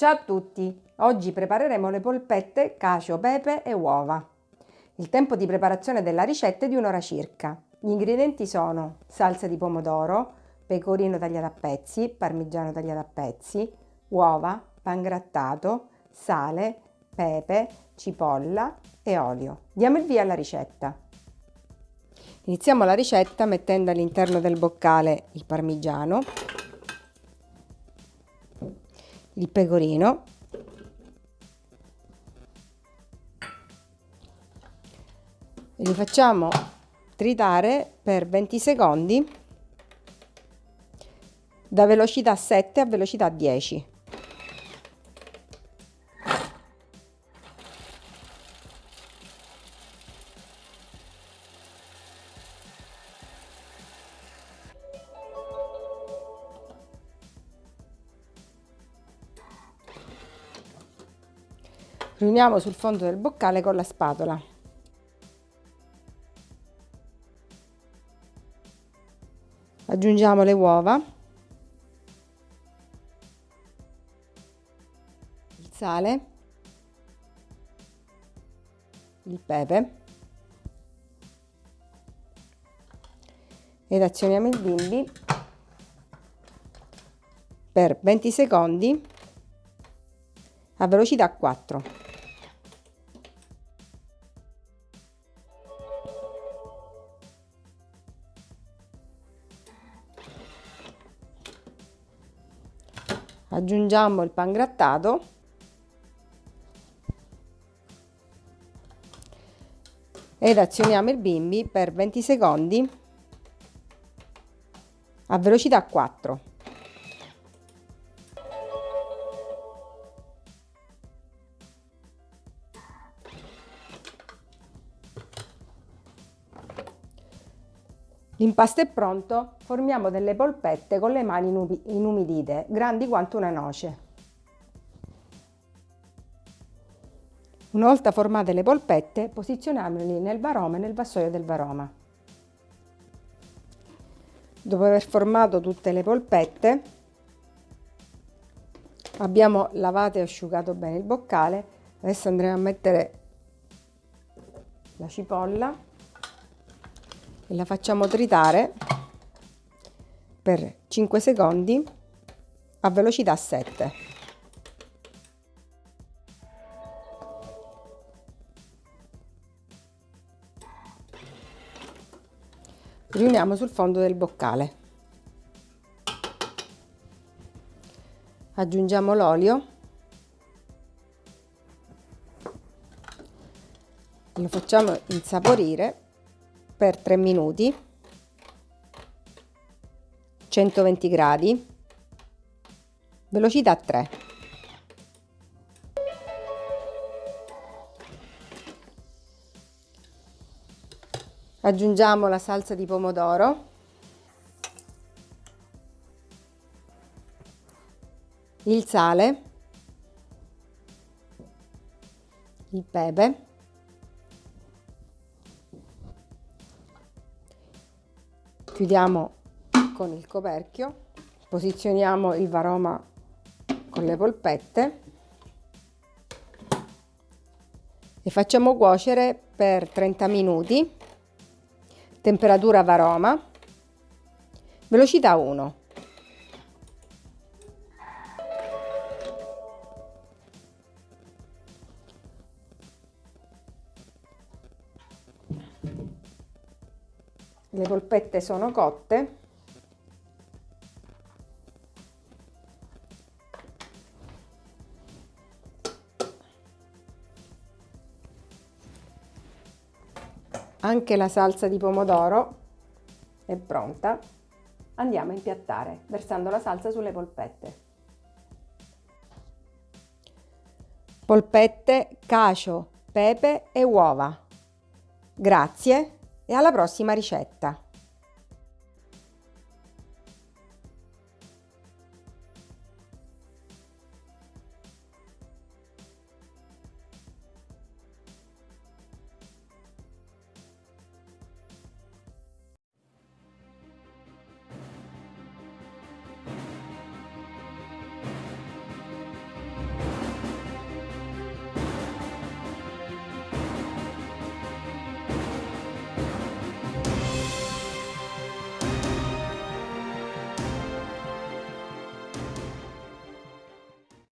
Ciao a tutti! Oggi prepareremo le polpette, cacio, pepe e uova. Il tempo di preparazione della ricetta è di un'ora circa. Gli ingredienti sono salsa di pomodoro, pecorino tagliato a pezzi, parmigiano tagliato a pezzi, uova, pangrattato, sale, pepe, cipolla e olio. Diamo il via alla ricetta. Iniziamo la ricetta mettendo all'interno del boccale il parmigiano il pecorino. E li facciamo tritare per 20 secondi da velocità 7 a velocità 10 riuniamo sul fondo del boccale con la spatola. Aggiungiamo le uova, il sale, il pepe ed azioniamo il bimbi per 20 secondi a velocità 4. Aggiungiamo il pangrattato ed azioniamo il bimbi per 20 secondi a velocità 4 L'impasto è pronto, formiamo delle polpette con le mani inumidite, grandi quanto una noce. Una volta formate le polpette, posizioniamole nel varoma e nel vassoio del varoma. Dopo aver formato tutte le polpette, abbiamo lavato e asciugato bene il boccale, adesso andremo a mettere la cipolla e la facciamo tritare per 5 secondi a velocità 7. Riuniamo sul fondo del boccale. Aggiungiamo l'olio. Lo facciamo insaporire per 3 minuti 120 gradi velocità 3 aggiungiamo la salsa di pomodoro. Il sale. Il pepe chiudiamo con il coperchio posizioniamo il varoma con le polpette e facciamo cuocere per 30 minuti temperatura varoma velocità 1 le polpette sono cotte. Anche la salsa di pomodoro è pronta. Andiamo a impiattare versando la salsa sulle polpette. Polpette cacio pepe e uova. Grazie e alla prossima ricetta!